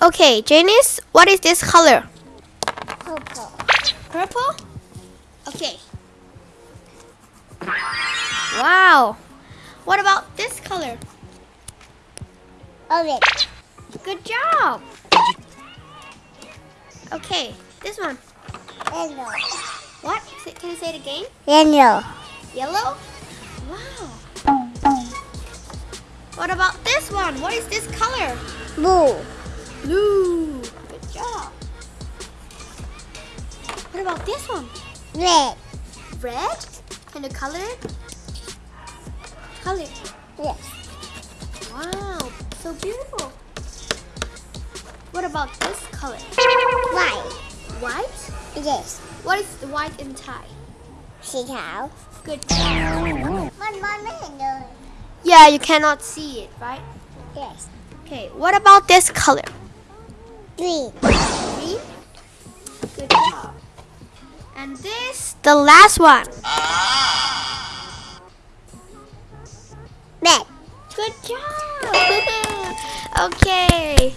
Okay, Janice, what is this color? Purple. Purple? Okay. Wow. What about this color? Orange. Good job. Okay, this one. Yellow. What? Can you say it again? Yellow. Yellow? Wow. What about this one? What is this color? Blue. Blue. Good job. What about this one? Red. Red? And the color? Color? Yes. Wow, so beautiful. What about this color? White. White? Yes. What is the white in Thai? See how? Good job. Yeah, you cannot see it, right? Yes. Okay, what about this color? Green. Green? Good job. And this, the last one. Red. Good job. okay.